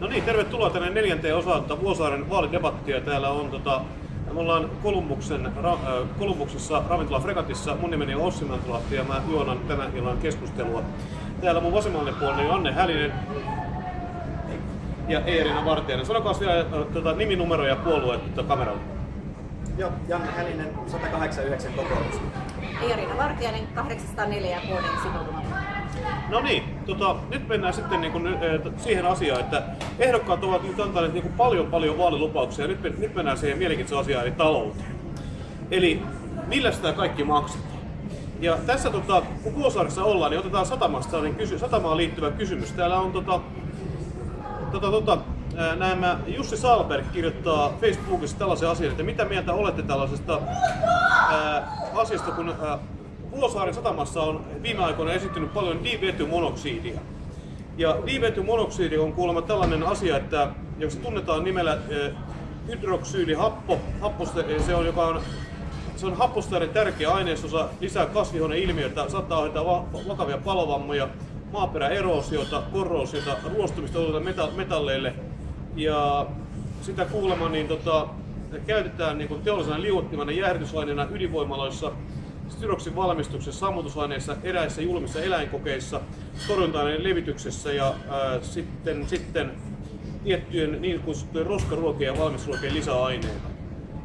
No niin, tervetuloa tänne neljänteen osaan tota Vuosaaren vaalidebattia. Täällä on tota, me ollaan Kolumbuksen, ra, äh, Kolumbuksessa ravintola Fregatissa. Mun nimeni on Ossi Mäntulahti ja mä juonan tämän illan keskustelua. Täällä mun vasemmalle puolella on Anne Hälinen ja Eerina Vartijainen. Sanokaa vielä äh, tota, niminumero ja puolue tota, kameralla. Joo, Janne Hälinen, 189 kokoomus. Eerina Vartijainen, 804 ja vuoden sitoutumaton. No niin, tota, nyt mennään sitten niin kuin, siihen asiaan, että ehdokkaat ovat nyt antaneet niin kuin paljon paljon vaalilupauksia nyt, nyt mennään siihen mielenkiintoiseen asiaan eli talouteen. Eli millä sitä kaikki maksetaan? Ja tässä tota, kun Vuosaaressa ollaan, niin otetaan satamasta sellainen kysy- satamaan liittyvä kysymys. Täällä on tota, tota, tota, nämä Jussi Salberg kirjoittaa Facebookissa tällaisen asian, että mitä mieltä olette tällaisesta ää, asiasta, kun ää, Vuosaaren satamassa on viime aikoina esittynyt paljon divetymonoksidia. Ja divetymonoksidi on kuulemma tällainen asia, että jos tunnetaan nimellä hydroksyylihappo, happoste, se on, joka on se on happosteiden tärkeä ainesosa, lisää kasvihuoneilmiötä, saattaa aiheuttaa va- vakavia palovammoja, maaperäeroosiota, korroosiota, ruostumista meta- metalleille. Ja sitä kuulemma niin tota, käytetään niin kuin teollisena liuottimana jäähdytysaineena ydinvoimaloissa styroksin valmistuksessa, sammutusaineissa, eräissä julmissa eläinkokeissa, torjunta-aineiden levityksessä ja ää, sitten, sitten tiettyjen niin kutsuttujen roskaruokien ja valmisruokien lisäaineita.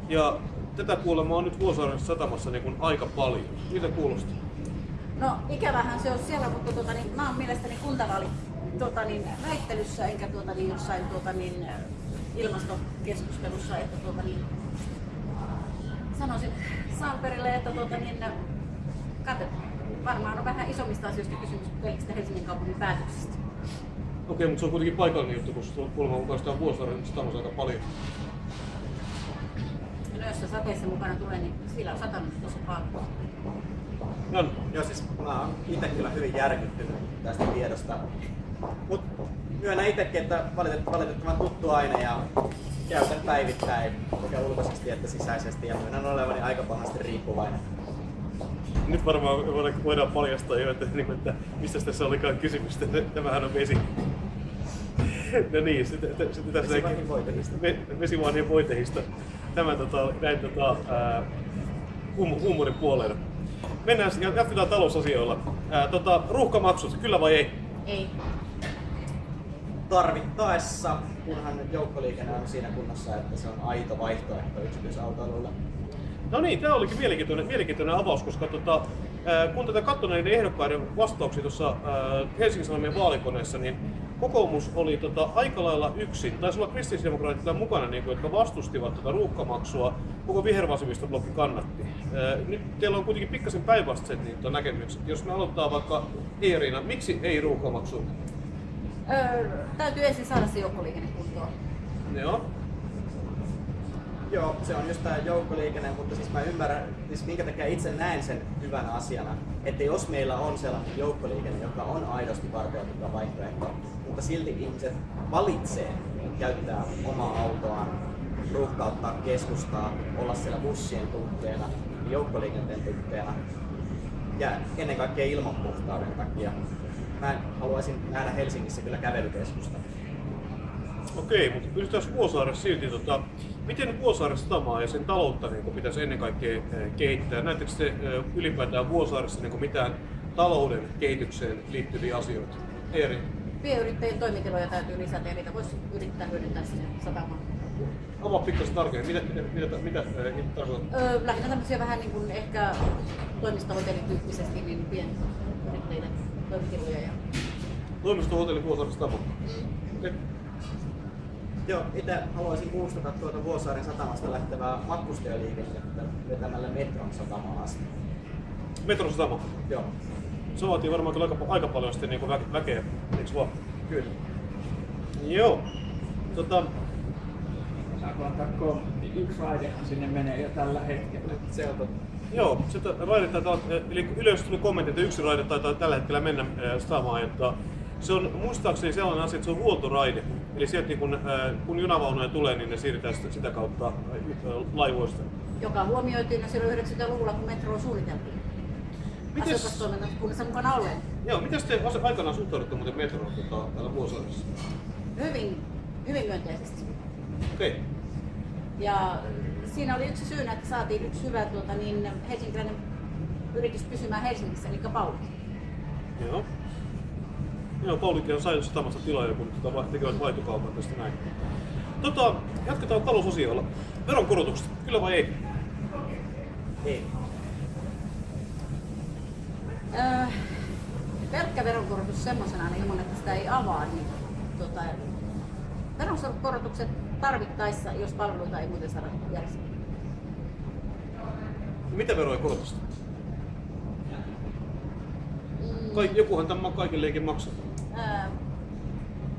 Ja tätä kuulemma on nyt Vuosaaren satamassa niin aika paljon. Mitä kuulostaa? No ikävähän se on siellä, mutta tuota, niin, mä oon mielestäni kuntavaali tuota, niin, väittelyssä enkä tuota, niin, jossain tuota, niin, ilmastokeskustelussa, että tuota, niin, sanoisin Salperille, että tuota, niin, kate, varmaan on vähän isommista asioista kysymys pelkistä Helsingin kaupungin päätöksistä. Okei, mutta se on kuitenkin paikallinen juttu, koska tuolla kuulemma mukaan sitä on Vuosaaren satamassa aika paljon. No jos se sateessa mukana tulee, niin sillä on satanut tosi paljon. Jan, Joo, siis mä oon itse kyllä hyvin järkyttynyt tästä tiedosta. Mut myönnän itsekin, että valitet- valitettavan tuttu aine ja käytän päivittäin sekä ulkoisesti että sisäisesti ja myönnän olevani aika pahasti riippuvainen. nyt varmaan voidaan- voidaan paljastaa jo, että, niin että mistä tässä olikaan kysymys. että Tämähän on vesi. No niin, sitten, sitten tässä Vesivanhin voitehista. Ve- Vesivanhin voitehista. Tämä tota, näin tota, ää, hum, huumorin puolella. Mennään, ja jatketaan talousasioilla. Ää, tota, ruuhkamaksut, kyllä vai ei? Ei. Tarvittaessa, kunhan joukkoliikenne on siinä kunnossa, että se on aito vaihtoehto yksityisautoilulle. No niin, tämä olikin mielenkiintoinen, mielenkiintoinen avaus, koska tota, kun tätä katsoin näiden ehdokkaiden vastauksia tuossa Helsingin Sanomien vaalikoneessa, niin kokoomus oli tota, aika lailla yksin. Taisi olla kristillisdemokraatit mukana, niin kuin, jotka vastustivat tätä ruuhkamaksua. Koko vihervasemmistoblokki kannatti. Nyt teillä on kuitenkin pikkasen päinvastaiset niin, tota, näkemykset. Jos me aloittaa vaikka Eerina, miksi ei ruuhkamaksu? Öö, täytyy ensin saada se joukkoliikenne kuntoon. Joo. Joo, se on just tämä joukkoliikenne, mutta siis mä ymmärrän, siis minkä takia itse näen sen hyvänä asiana, että jos meillä on sellainen joukkoliikenne, joka on aidosti varteutettava vaihtoehto, mutta silti ihmiset valitsee käyttää omaa autoaan, ruuhkauttaa keskustaa, olla siellä bussien tukkeena, joukkoliikenteen tukkeena ja ennen kaikkea ilmanpuhtauden takia. Mä haluaisin nähdä Helsingissä kyllä kävelykeskusta. Okei, mutta pystytään Vuosaaressa silti, tota, miten Vuosaaren satamaa ja sen taloutta niin pitäisi ennen kaikkea eh, kehittää? Näettekö te eh, ylipäätään Vuosaaressa niin mitään talouden kehitykseen liittyviä asioita? Eeri, Pienyrittäjien toimitiloja täytyy lisätä ja niitä voisi yrittää hyödyntää sinne satamaan. avaa pikkasen tarkemmin, mitä, mitä, mitä, mitä eh, tarkoitat? Öö, lähinnä tämmöisiä vähän niin kuin ehkä toimistohotellityyppisesti niin pienyrittäjille toimitiloja. Ja... Toimistohotelli Vuosaaren satama. Okei. Joo, itse haluaisin muistuttaa tuota Vuosaaren satamasta lähtevää matkustajaliikennettä vetämällä metron satamaan asti. Metron satama. Joo, Se vaatii varmaan kyllä aika, aika paljon sitten niin vä, väkeä, eikö vaan? kyllä. Joo. Tota, Saanko antaa kommentti? Yksi raidehan sinne menee jo tällä hetkellä. Se on totta. Joo, se raide taitaa, eli yleensä tuli kommentti, että yksi raide taitaa tällä hetkellä mennä äh, satamaan, että se on muistaakseni sellainen asia, että se on huoltoraide. Eli sieltä niin kun, äh, kun junavaunuja tulee, niin ne siirretään sitä, kautta laivoista. joka huomioitiin jo silloin 90-luvulla, kun metroa suunniteltiin. Mites- Asiakastoiminnat kunnassa mukana olleen. Joo, miten te aikanaan suhtaudutte muuten metroon tota, täällä Vuosaaressa? Hyvin hyvin myönteisesti. Okei. Okay. Ja siinä oli yksi syynä, että saatiin yksi hyvä tuota, niin helsinkiläinen yritys pysymään Helsingissä, eli Pauli. Joo. Joo, Paulikin on saanut satamasta tilaa, kun tota, tekevät vaihtokaupan tästä näin. Tota, jatketaan talousosiolla. Veronkorotukset, kyllä vai ei? Ei. Öö, pelkkä veronkorotus semmoisenaan ilman, että sitä ei avaa, niin tota, veronkorotukset tarvittaessa, jos palveluita ei muuten saada järjestettyä. Mitä veroja korotusta? Kaik, jokuhan tämä kaikillekin maksaa. Öö,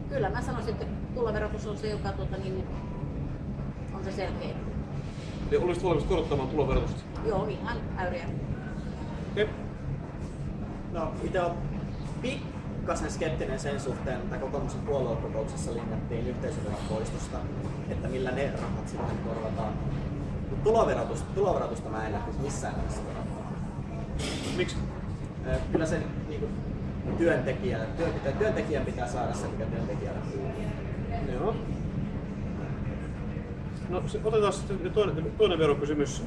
kyllä mä sanoisin, että tuloverotus on se, joka tuota, niin, on se selkeä. Eli olisit valmis korottamaan tuloverotusta? Joo, ihan äyriä. Okei. Okay. No, itse on pikkasen skeptinen sen suhteen, että kokoomuksen puoluekokouksessa linjattiin yhteisöveron poistosta, että millä ne rahat sitten korvataan. Mut tuloverotus, tuloverotusta mä en lähtisi missään nimessä. Miksi? Kyllä sen niin kuin, työntekijä, työn, pitää, työntekijän pitää saada se, mikä työntekijälle kuuluu. Joo. No se, otetaan sitten toinen, toinen verokysymys.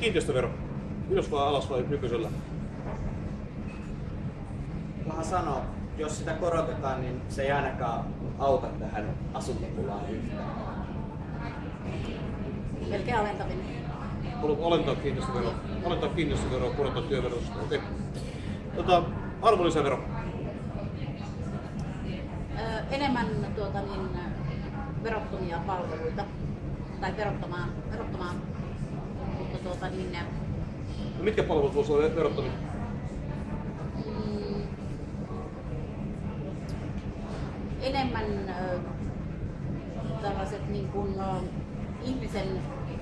Kiinteistövero. Ylös vai alas vai nykyisellä? Paha sanoa, jos sitä korotetaan, niin se ei ainakaan auta tähän asuntopulaan yhtään. Melkein alentaminen. Haluat alentaa kiinteistöveroa, alentaa kiinteistöveroa, korottaa työverotusta. Okei. Okay. Tota, arvonlisävero. Öö, enemmän tuota, niin, verottomia palveluita tai verottomaan, verottomaan mutta tuota, niin, No, mitkä palvelut voisivat olla verottomia? mm, enemmän ö, tällaiset niin kuin, ö, ihmisen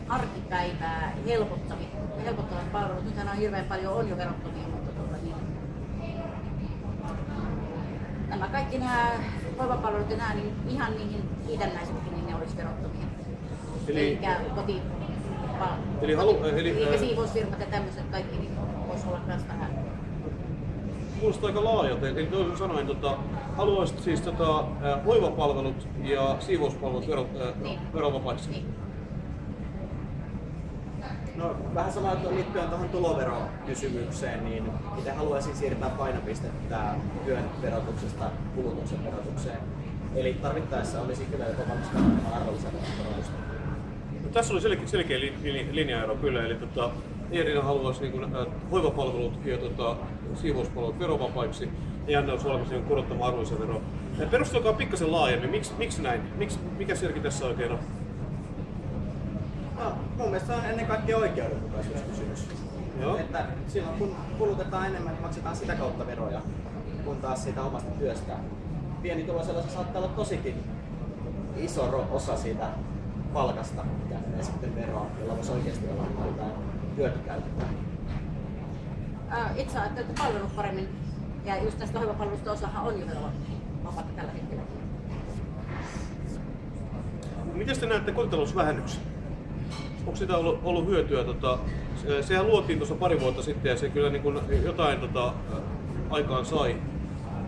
arkipäivää helpottavat, helpottavat palvelut. Nythän on hirveän paljon on jo verottomia, mutta tuota, niin, nämä kaikki nämä hoivapalvelut ja nämä, niin ihan niihin liitännäisetkin, niin ne olisi verottomia. Eli- Eikä koti, Eli halu- eli, ää- siivousfirmat ja tämmöiset kaikki, niin voisi olla myös vähän Kuulostaa aika laajalta. Eli toisin sanoen, tota, haluaisit siis tota, hoivapalvelut ja siivouspalvelut vero, Niin. verovapaiksi? niin. No vähän sama että liittyen tuohon tuloverokysymykseen, niin itse haluaisin siirtää painopistettä työn verotuksesta kulutuksen verotukseen. Eli tarvittaessa olisi kyllä jopa valmis kannattamaan arvonlisäveron korotusta. No, tässä oli selkeä, selkeä li, li, linjaero kyllä, eli tota, Eerina haluaisi niin kuin, ää, hoivapalvelut ja tota, siivouspalvelut verovapaiksi ja Janne olisi valmis niin korottamaan arvonlisäveroa. Perustelkaa pikkasen laajemmin, miksi, miksi näin? Miksi, mikä selkeä tässä oikein on? No, mun mielestä se on ennen kaikkea oikeudenmukaisuuskysymys. Joo. Että silloin kun kulutetaan enemmän, niin maksetaan sitä kautta veroja, kun taas siitä omasta työstä. Pienituloisella se saattaa olla tosikin iso osa siitä palkasta, mikä menee sitten veroon, jolla voisi oikeasti olla jotain hyötykäyttöä. Itse ajattelen, että palvelut paremmin, ja just tästä hoivapalvelusta osahan on jo vapaata tällä hetkellä. Miten te näette kotitalousvähennyksen? Onko sitä ollut, ollut hyötyä? Tota, se- sehän luotiin tuossa pari vuotta sitten ja se kyllä niin kuin jotain tota, aikaan sai.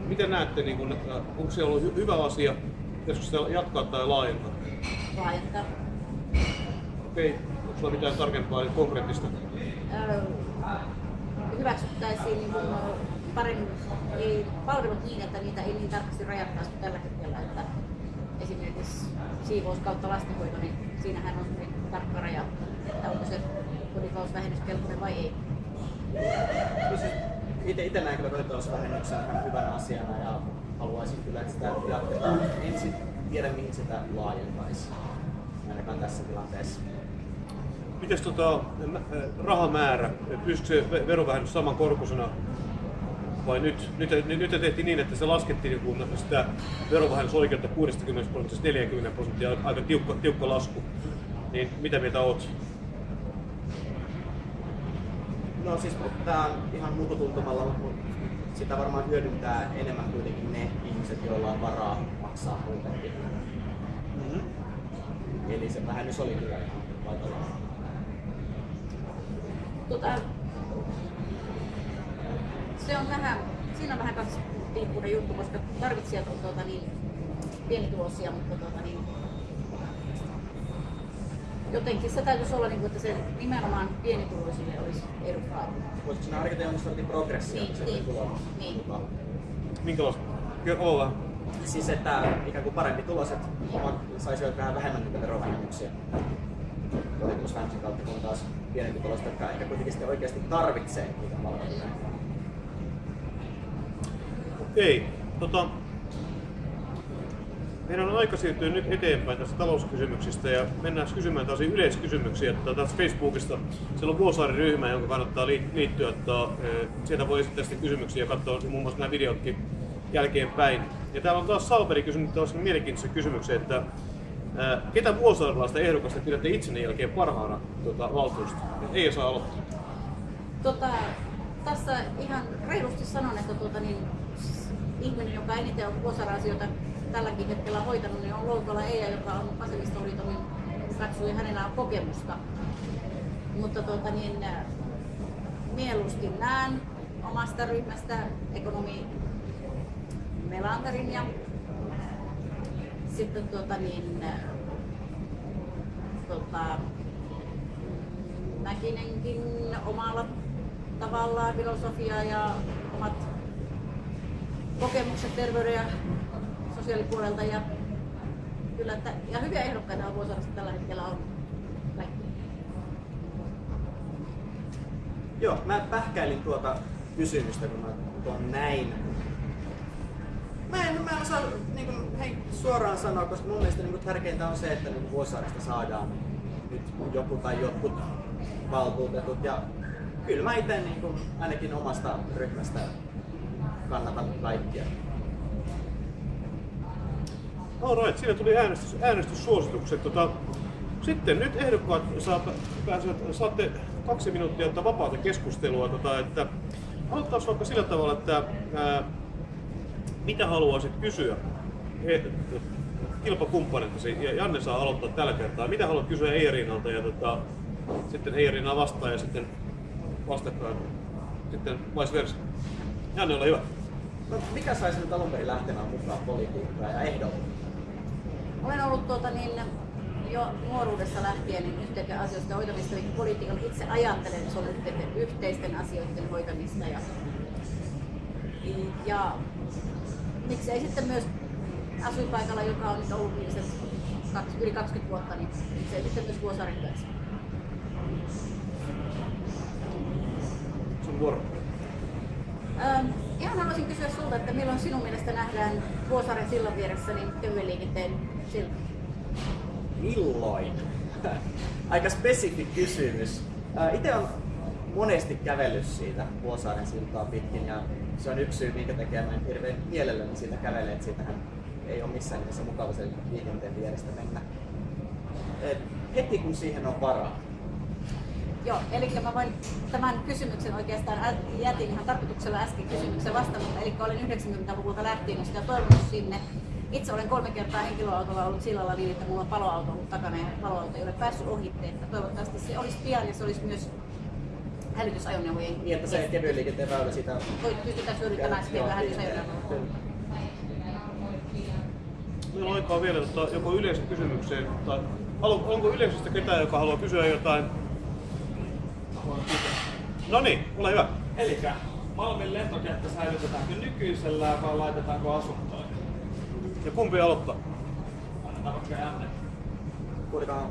Miten näette, niin kuin, onko se ollut hy- hyvä asia? Pitäisikö sitä jatkaa tai laajentaa? laajentaa. Okei, onko sulla mitään tarkempaa eli konkreettista? Öö, hyväksyttäisiin niin kuin paremmin ei, palvelut niin, että niitä ei niin tarkasti rajattaisi kuin tällä hetkellä. Että esimerkiksi siivous kautta lastenhoito, niin siinähän on tarkka raja, että onko se kotitalousvähennys kelpoinen vai ei. Itse, itse näen kyllä kotitalousvähennyksen ihan hyvänä asiana ja haluaisin kyllä, että sitä jatketaan. Ensin tiedä, mihin sitä laajentaisi, ainakaan tässä tilanteessa. Miten tota, rahamäärä, pystyykö se ve- verovähennys saman korkuisena vai nyt, nyt, nyt, nyt tehtiin niin, että se laskettiin kun sitä verovähennysoikeutta 60 prosentista 40 prosenttia, aika tiukka, tiukka lasku. Niin mitä mieltä oot? No siis tää on ihan mututuntumalla, mutta sitä varmaan hyödyntää enemmän kuitenkin ne ihmiset, joilla on varaa maksaa muutenkin. Mm-hmm. Eli se vähennys oli kyllä ihan paikallaan. Tota, se on vähän, siinä on vähän kaksipiippunen juttu, koska tarvitsijat on tuota, niin, pienituloisia, mutta tota, niin, jotenkin se täytyisi olla, niin kuin, että se nimenomaan pienituloisille olisi edukkaat. Voisiko sinä harkita jonkin sortin progressio Niin, sen niin, tulon niin. Minkälaista? Kerro vähän. Siis että ikään kuin parempi tuloset saisivat vähän vähemmän niitä verovähennyksiä kotitalousvähennyksen kautta, kun taas pienempi tulosta, jotka ehkä kuitenkin sitten oikeasti tarvitsee niitä palveluita. Okei, tota, meidän on aika siirtyä nyt eteenpäin tästä talouskysymyksistä ja mennään kysymään taas yleiskysymyksiä. Että taas Facebookista siellä on Vuosaari-ryhmä, jonka kannattaa liit- liittyä. Että, eh, sieltä voi esittää sitten kysymyksiä ja katsoa muun muassa nämä videotkin jälkeenpäin. Ja täällä on taas Salperi kysynyt taas mielenkiintoisen kysymyksen, että eh, ketä vuosaarilaista ehdokasta pidätte itsenne jälkeen parhaana tuota, valtuusta? Ei saa aloittaa. Tota, tässä ihan reilusti sanon, että tuota, niin, ihminen, joka eniten on vuosara-asioita tälläkin hetkellä hoitanut, niin on Loukola Eija, joka on Vasemmistoliiton, niin hänellä on kokemusta. Mutta tuota, niin, äh, mieluusti näen omasta ryhmästä ekonomi Melanterin ja sitten tuota, niin, äh, tota, Mäkinenkin omalla tavallaan filosofia ja omat kokemukset terveyden ja sosiaalipuolelta ja kyllä, että, ja hyviä ehdokkaita on Vuosaaressa tällä hetkellä on. Joo, mä pähkäilin tuota kysymystä, kun mä tuon näin. Mä en, mä en osaa niin kuin, hei, suoraan sanoa, koska mun mielestä niin kuin, tärkeintä on se, että niin Vuosaaresta saadaan nyt joku tai jotkut valtuutetut. Ja kyllä mä itse niin ainakin omasta ryhmästä kannatan kaikkia. Alright, siinä tuli äänestys, äänestyssuositukset. Tota, sitten nyt ehdokkaat saa, pääsevät, saatte kaksi minuuttia ottaa vapaata keskustelua. Tota, että, aloitetaan vaikka sillä tavalla, että ää, mitä haluaisit kysyä he, ja Janne saa aloittaa tällä kertaa. Mitä haluat kysyä Eiriinalta ja tota, sitten Eiriina vastaa ja sitten vastakkain sitten vice versa. Janne, ole hyvä. No, mikä sai sinut alun perin lähtemään mukaan politiikkaan ja ehdolle? Olen ollut tuota, niin, jo nuoruudessa lähtien niin yhteisten asioista hoitamista, eli politiikan itse ajattelen, että se on yhteisten, yhteisten asioiden hoitamista. Ja, ja miksei sitten myös asuinpaikalla, joka on nyt ollut viimeiset yli 20 vuotta, niin miksei sitten myös Vuosaaren työssä. Sun vuoro. Ähm, ihan haluaisin kysyä sulta, että milloin sinun mielestä nähdään Vuosaaren sillan vieressä niin kevyen liikenteen silta? Milloin? Aika spesifi kysymys. Itse on monesti kävellyt siitä Vuosaaren siltaa pitkin ja se on yksi syy, minkä takia mä en hirveän mielelläni siitä kävele, että siitähän ei ole missään nimessä mukava sen liikenteen vierestä mennä. Et heti kun siihen on varaa. Joo, eli mä voin tämän kysymyksen oikeastaan jätin ihan tarkoituksella äsken kysymyksen vastamatta. Eli olen 90-luvulta lähtien sitä toivonut sinne. Itse olen kolme kertaa henkilöautolla ollut sillalla niin, että mulla on paloauto ollut takana ja paloauto ei ole päässyt ohitte. Että toivottavasti se olisi pian ja se olisi myös hälytysajoneuvojen Niin, että se kevyen liikenteen väylä siitä Voi pystytään hyödyntämään sitten Joo, hälytysajoneuvoja. Meillä on aikaa vielä tota, joko yleisön kysymykseen, tai onko yleisöstä ketään, joka haluaa kysyä jotain? No niin, ole hyvä. Eli Malmin lentokenttä säilytetäänkö nykyisellään vai laitetaanko asuntoihin? Ja kumpi aloittaa? Kuulikaan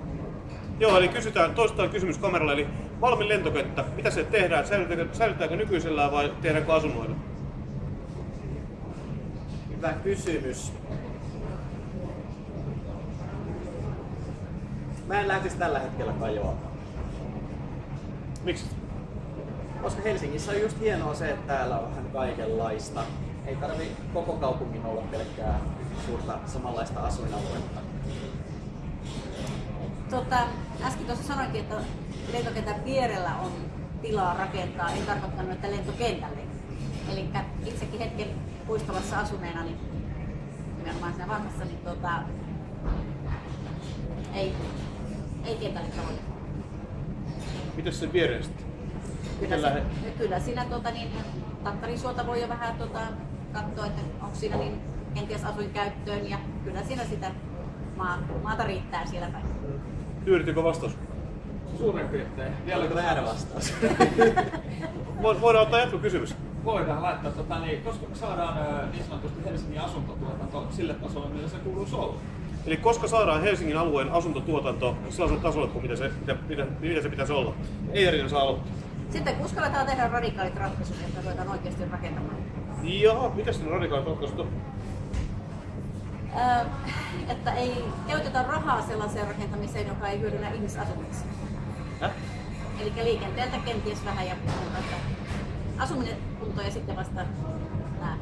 Joo, eli kysytään, toistetaan kysymys kameralle, eli Malmin lentokenttä, mitä se tehdään? Säilytäänkö, säilytäänkö nykyisellään vai tehdäänkö asunnoilla? hyvä kysymys. Mä en lähtisi tällä hetkellä kajoamaan. Miksi? Koska Helsingissä on just hienoa se, että täällä on vähän kaikenlaista. Ei tarvi koko kaupungin olla pelkkää suurta samanlaista asuinaluetta. Tota, äsken tuossa sanoinkin, että lentokentän vierellä on tilaa rakentaa. En tarkoittanut, että lentokentälle. Eli itsekin hetken puistolassa asuneena, niin nimenomaan siinä vanhassa, niin tota, ei, ei kentälle tavoita. Mitäs sen viereen sitten? Kyllä, se, kyllä siinä tota, niin, Tattarisuota voi jo vähän tota, katsoa, että onko siinä niin kenties asuinkäyttöön ja kyllä siinä sitä maa, maata riittää siellä päin. Tyydyttikö vastaus? Suurin piirtein. Vielä Oliko väärä vastaus? Vo- Voidaan ottaa jatkokysymys. voidaan laittaa, tota, niin, koska me saadaan niin sanotusti Helsingin asuntotuotanto sille tasolle, millä se kuuluisi olla. Eli koska saadaan Helsingin alueen asuntotuotanto sellaiselle tasolle kuin mitä se, mitä, mitä, mitä se pitäisi olla? Ei Erina saa aloittaa. Sitten uskalletaan tehdä radikaalit ratkaisut, että ruvetaan oikeasti rakentamaan. Jaha, mitä sinne radikaalit ratkaisut on? Että ei käytetä rahaa sellaiseen rakentamiseen, joka ei hyödynnä ihmisasumista. Häh? Eli liikenteeltä kenties vähän ja muuta. Asuminen kunto ja sitten vasta nämä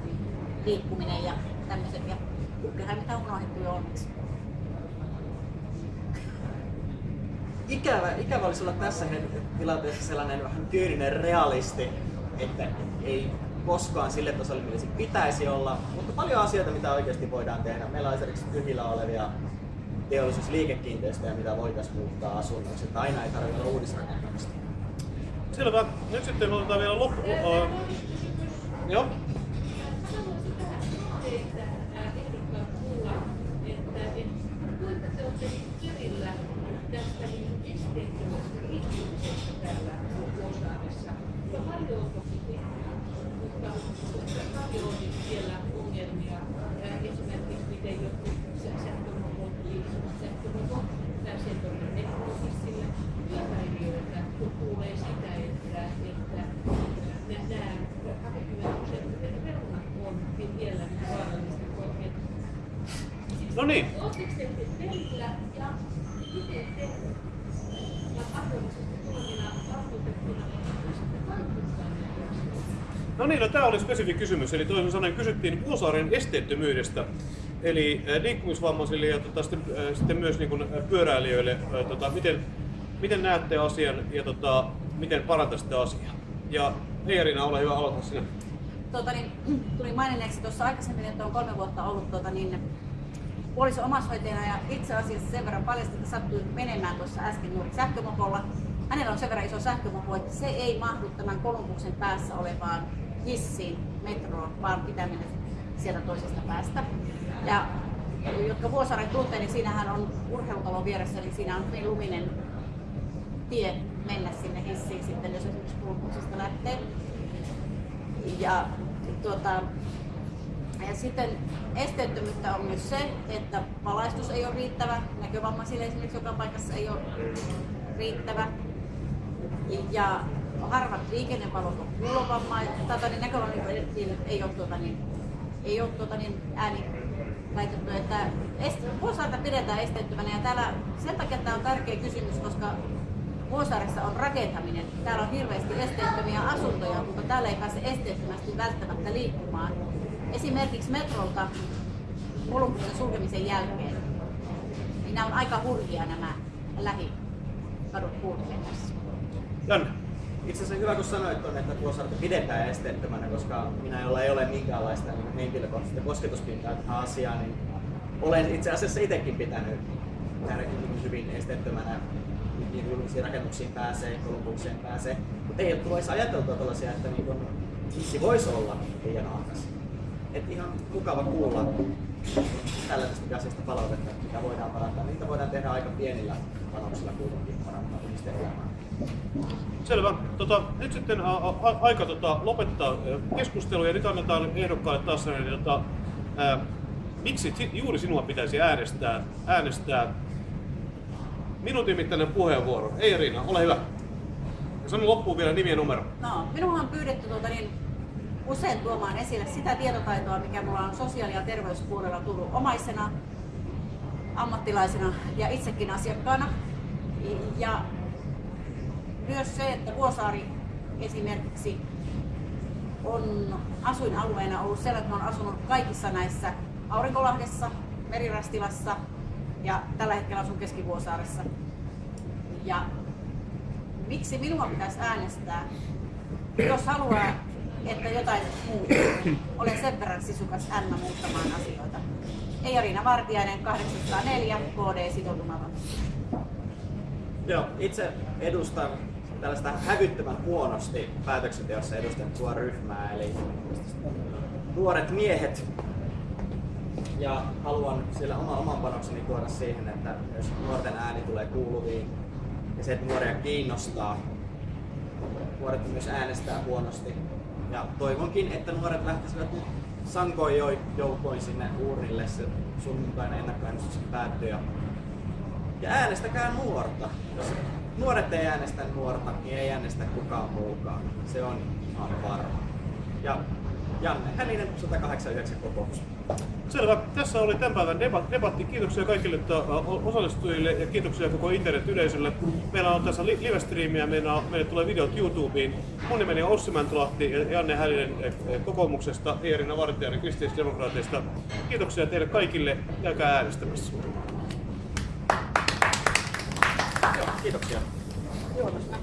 liikkuminen ja tämmöiset. Ja kyllähän mitä on unohdettu jo onneksi. ikävä, ikävä olisi olla tässä tilanteessa sellainen vähän kyyninen realisti, että ei koskaan sille tasolle, millä se pitäisi olla, mutta paljon asioita, mitä oikeasti voidaan tehdä. Meillä on esimerkiksi tyhjillä olevia teollisuusliikekiinteistöjä, mitä voitaisiin muuttaa asunnoiksi, että aina ei tarvitse olla uudisrakentamista. Selvä. Nyt sitten otetaan vielä loppu. Uh, joo. kuinka te No niin. Oletteko te perillä ja miten te niin, no tämä oli spesifi kysymys. Eli toisin sanoen kysyttiin Vuosaaren esteettömyydestä. Eli äh, liikkumisvammaisille ja tota, sitten, äh, sitten myös niin kuin, äh, pyöräilijöille, tota, miten, miten näette asian ja tota, miten parantaisitte asiaa. Ja Eerina, ole hyvä, aloita sinä. Tuota, niin, tuli maininneeksi tuossa aikaisemmin, että on kolme vuotta ollut tuota, niin, puoliso omaishoitajana ja itse asiassa sen verran paljasti, että sattui menemään tuossa äsken juuri sähkömopolla. Hänellä on sen verran iso sähkömopo, että se ei mahdu tämän Kolumbuksen päässä olevaan hissiin, metroon, vaan pitää mennä sieltä toisesta päästä. Ja jotka Vuosaaren tuntee, niin siinähän on urheilutalon vieressä, niin siinä on hyvin luminen tie mennä sinne hissiin sitten, jos esimerkiksi Kolumbuksen lähtee. Ja, tuota, ja sitten esteettömyyttä on myös se, että valaistus ei ole riittävä, näkövammaisille esimerkiksi joka paikassa ei ole riittävä. Ja harvat liikennevalot on kuulovammaisille, tai niin näkövammaisille ei ole, tuota, niin, ei ole tuota, niin ääni laitettu, että Vuosaarta pidetään esteettömänä ja täällä sen takia tämä on tärkeä kysymys, koska Vuosaaressa on rakentaminen. Täällä on hirveästi esteettömiä asuntoja, mutta täällä ei pääse esteettömästi välttämättä liikkumaan. Esimerkiksi metrolta Kolumbuksen sulkemisen jälkeen, niin nämä on aika hurjia nämä lähikadut kulkemisessa. Janne. Itse asiassa hyvä kun sanoit on, että Vuosaarta pidetään esteettömänä, koska minä jolla ei ole minkäänlaista henkilökohtaista kosketuspintaa tähän asiaan, niin olen itse asiassa itsekin pitänyt täällä niin hyvin esteettömänä niin julkisiin rakennuksiin pääsee, Kolumbukseen pääsee. Mutta ei ole tullut ajateltua tällaisia, että niin kun hissi voisi olla liian ahdas. Et ihan mukava kuulla tällaisesta asiasta palautetta, mitä voidaan parantaa. Niitä voidaan tehdä aika pienillä panoksilla kuitenkin parantaa ihmisten elämää. Selvä. Tota, nyt sitten a, a, aika tota, lopettaa keskustelu ja nyt annetaan ehdokkaalle taas sellainen, tota, ää, miksi si- juuri sinua pitäisi äänestää, äänestää minuutin mittainen puheenvuoro. Ei Riina, ole hyvä. Ja sano loppuun vielä nimi ja numero. No, minua on pyydetty tuota, niin, usein tuomaan esille sitä tietotaitoa, mikä mulla on sosiaali- ja terveyspuolella tullut omaisena, ammattilaisena ja itsekin asiakkaana. Ja myös se, että Vuosaari esimerkiksi on asuinalueena ollut sellainen, että olen asunut kaikissa näissä Aurinkolahdessa, Merirastilassa ja tällä hetkellä asun Keski-Vuosaaressa. Ja miksi minua pitäisi äänestää, jos haluaa, että jotain muuttuu. Olen sen verran sisukas Anna muuttamaan asioita. Eija-Riina Vartiainen, 804, KD sitoutumaton. Joo, itse edustan tällaista hävyttömän huonosti päätöksenteossa edustettua ryhmää, eli nuoret miehet, Ja haluan sillä oma, oman panokseni tuoda siihen, että myös nuorten ääni tulee kuuluviin ja se, että nuoria kiinnostaa. Nuoret myös äänestää huonosti. Ja toivonkin, että nuoret lähtisivät sankoin jo- sinne uurnille se sunnuntainen ennakkoäänestys päättyy. Ja äänestäkää nuorta. Jos nuoret ei äänestä nuorta, niin ei äänestä kukaan muukaan. Se on ihan varma. Ja Janne Hälinen, 189 kokous. Selvä. Tässä oli tämän päivän debat- debatti. Kiitoksia kaikille osallistujille ja kiitoksia koko internet-yleisölle. Meillä on tässä li- live-striimiä, meillä, meille tulee videot YouTubeen. Mun nimeni on Ossi Mäntylahti ja Janne Hälinen eh, eh, kokoomuksesta, Eerina Vartijainen kristillisdemokraateista. Kiitoksia teille kaikille. Käykää äänestämässä. Joo, kiitoksia. Juotosta.